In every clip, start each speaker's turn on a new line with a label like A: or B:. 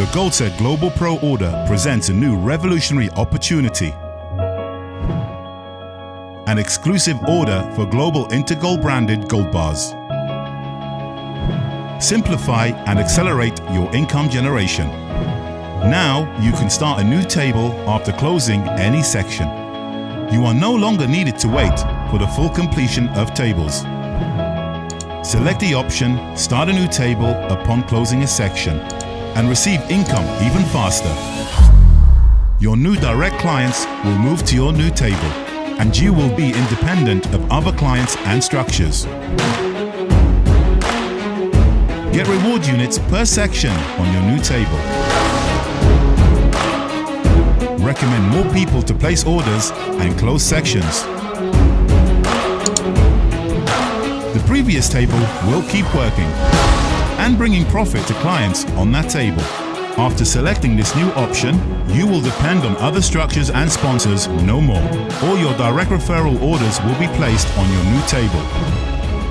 A: the GoldSet Global Pro order presents a new revolutionary opportunity. An exclusive order for Global Intergold branded gold bars. Simplify and accelerate your income generation. Now you can start a new table after closing any section. You are no longer needed to wait for the full completion of tables. Select the option Start a new table upon closing a section and receive income even faster. Your new direct clients will move to your new table and you will be independent of other clients and structures. Get reward units per section on your new table. Recommend more people to place orders and close sections. The previous table will keep working and bringing profit to clients on that table. After selecting this new option, you will depend on other structures and sponsors no more. All your direct referral orders will be placed on your new table.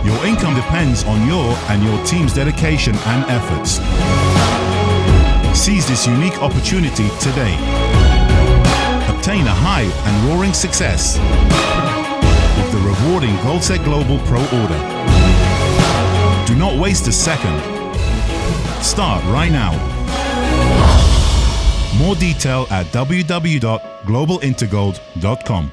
A: Your income depends on your and your team's dedication and efforts. Seize this unique opportunity today. Obtain a high and roaring success with the rewarding GoldSet Global Pro order. Do not waste a second. Start right now. More detail at www.globalintergold.com.